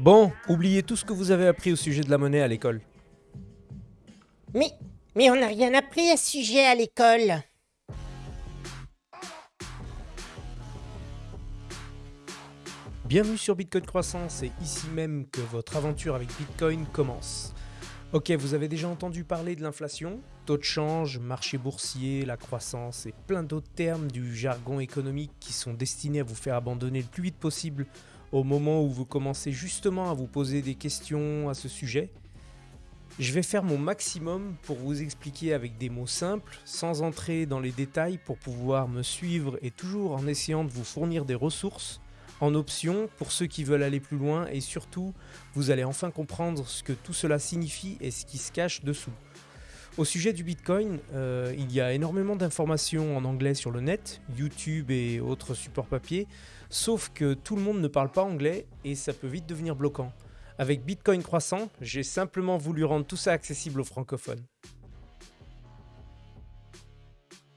Bon, oubliez tout ce que vous avez appris au sujet de la monnaie à l'école. Mais, mais on n'a rien appris à ce sujet à l'école. Bienvenue sur Bitcoin Croissant, c'est ici même que votre aventure avec Bitcoin commence. Ok, vous avez déjà entendu parler de l'inflation, taux de change, marché boursier, la croissance et plein d'autres termes du jargon économique qui sont destinés à vous faire abandonner le plus vite possible au moment où vous commencez justement à vous poser des questions à ce sujet. Je vais faire mon maximum pour vous expliquer avec des mots simples, sans entrer dans les détails pour pouvoir me suivre et toujours en essayant de vous fournir des ressources en option pour ceux qui veulent aller plus loin et surtout vous allez enfin comprendre ce que tout cela signifie et ce qui se cache dessous. Au sujet du Bitcoin, euh, il y a énormément d'informations en anglais sur le net, YouTube et autres supports papier, sauf que tout le monde ne parle pas anglais et ça peut vite devenir bloquant. Avec Bitcoin croissant, j'ai simplement voulu rendre tout ça accessible aux francophones.